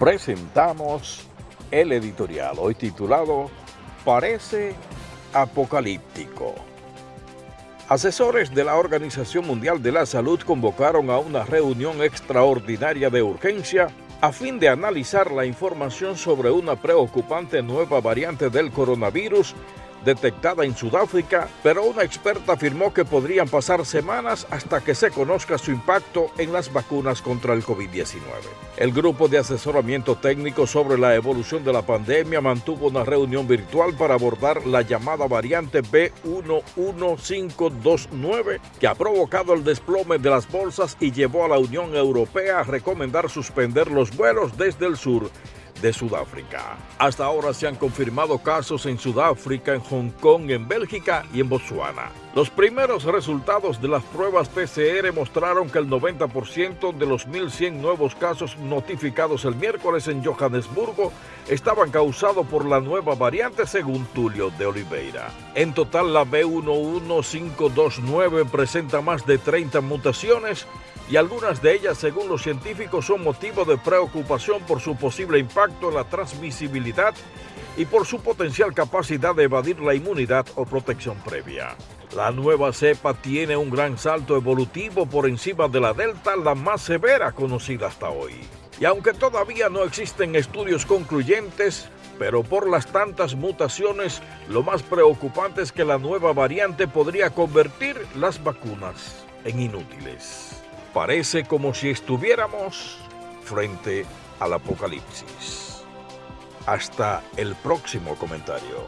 presentamos el editorial, hoy titulado Parece apocalíptico. Asesores de la Organización Mundial de la Salud convocaron a una reunión extraordinaria de urgencia a fin de analizar la información sobre una preocupante nueva variante del coronavirus detectada en Sudáfrica, pero una experta afirmó que podrían pasar semanas hasta que se conozca su impacto en las vacunas contra el COVID-19. El grupo de asesoramiento técnico sobre la evolución de la pandemia mantuvo una reunión virtual para abordar la llamada variante B11529 que ha provocado el desplome de las bolsas y llevó a la Unión Europea a recomendar suspender los vuelos desde el sur de Sudáfrica. Hasta ahora se han confirmado casos en Sudáfrica, en Hong Kong, en Bélgica y en Botswana. Los primeros resultados de las pruebas PCR mostraron que el 90% de los 1.100 nuevos casos notificados el miércoles en Johannesburgo estaban causados por la nueva variante según Tulio de Oliveira. En total la B11529 presenta más de 30 mutaciones y algunas de ellas, según los científicos, son motivo de preocupación por su posible impacto en la transmisibilidad y por su potencial capacidad de evadir la inmunidad o protección previa. La nueva cepa tiene un gran salto evolutivo por encima de la delta, la más severa conocida hasta hoy. Y aunque todavía no existen estudios concluyentes, pero por las tantas mutaciones, lo más preocupante es que la nueva variante podría convertir las vacunas en inútiles. Parece como si estuviéramos frente al apocalipsis. Hasta el próximo comentario.